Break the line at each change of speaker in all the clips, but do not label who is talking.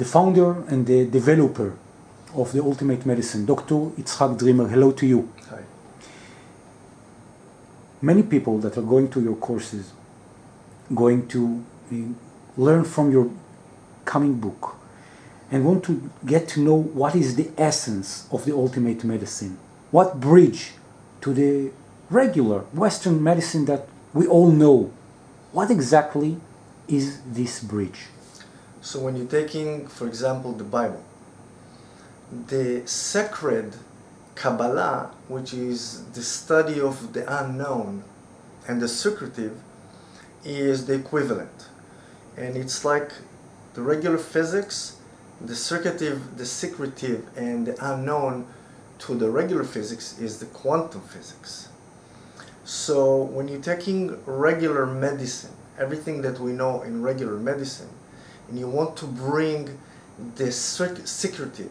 the founder and the developer of the Ultimate Medicine, Dr. Itzhak Dreamer. Hello to you.
Hi.
Many people that are going to your courses, going to learn from your coming book, and want to get to know what is the essence of the Ultimate Medicine, what bridge to the regular Western medicine that we all know. What exactly is this bridge?
So when you're taking, for example, the Bible, the sacred Kabbalah, which is the study of the unknown and the secretive, is the equivalent. And it's like the regular physics, the secretive, the secretive and the unknown to the regular physics is the quantum physics. So when you're taking regular medicine, everything that we know in regular medicine, and you want to bring the secretive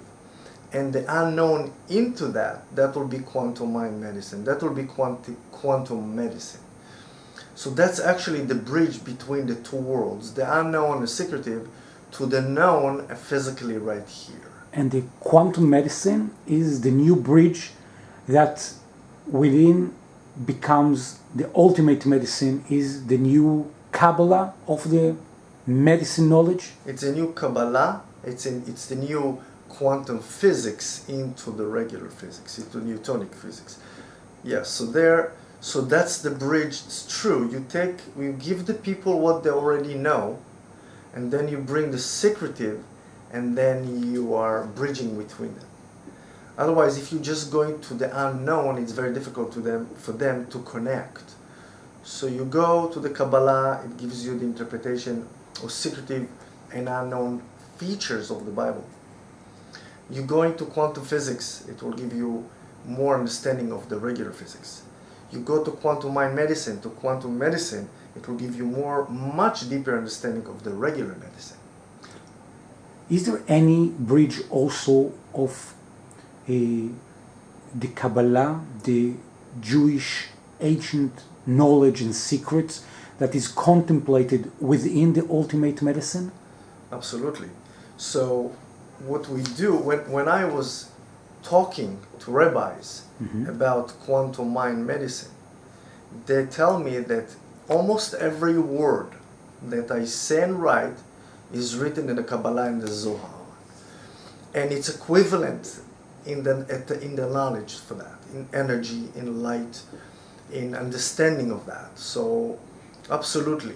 and the unknown into that, that will be quantum mind medicine. That will be quanti quantum medicine. So that's actually the bridge between the two worlds, the unknown, the secretive, to the known physically right here.
And the quantum medicine is the new bridge that within becomes the ultimate medicine, is the new Kabbalah of the medicine knowledge?
It's a new Kabbalah, it's, in, it's the new quantum physics into the regular physics, into Newtonic physics. Yes, so there, so that's the bridge. It's true. You take, you give the people what they already know, and then you bring the secretive, and then you are bridging between them. Otherwise, if you're just going to the unknown, it's very difficult to them, for them to connect. So you go to the Kabbalah, it gives you the interpretation of secretive and unknown features of the Bible. You go into quantum physics, it will give you more understanding of the regular physics. You go to quantum mind medicine, to quantum medicine, it will give you more, much deeper understanding of the regular medicine.
Is there any bridge also of uh, the Kabbalah, the Jewish ancient knowledge and secrets that is contemplated within the ultimate medicine?
Absolutely. So what we do, when, when I was talking to rabbis mm-hmm. about quantum mind medicine, they tell me that almost every word that I say and write is written in the Kabbalah and the Zohar. And it's equivalent in the, in the knowledge for that, in energy, in light, in understanding of that. So, absolutely.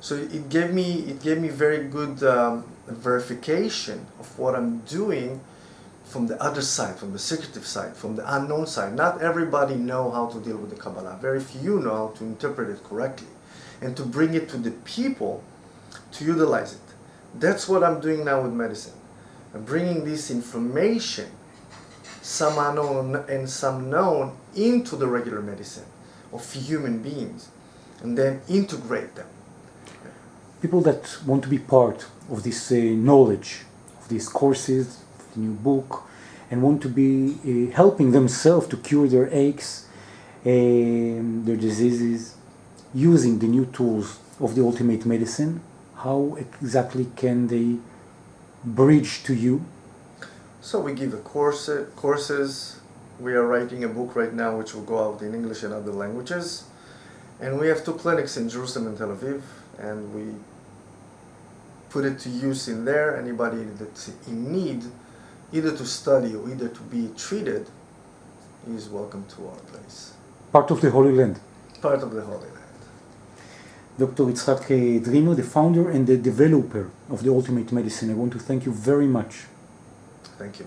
So it gave me it gave me very good um, verification of what I'm doing from the other side, from the secretive side, from the unknown side. Not everybody know how to deal with the Kabbalah. Very few know how to interpret it correctly, and to bring it to the people to utilize it. That's what I'm doing now with medicine. I'm bringing this information some unknown and some known into the regular medicine of human beings and then integrate them.
People that want to be part of this uh, knowledge, of these courses, of the new book, and want to be uh, helping themselves to cure their aches, um, their diseases, using the new tools of the ultimate medicine, how exactly can they bridge to you
so we give a course, courses. We are writing a book right now which will go out in English and other languages. And we have two clinics in Jerusalem and Tel Aviv. And we put it to use in there. Anybody that's in need, either to study or either to be treated, is welcome to our place.
Part of the Holy Land.
Part of the Holy Land.
Dr. Itzhak uh, Dreamer, the founder and the developer of the Ultimate Medicine. I want to thank you very much
Thank you.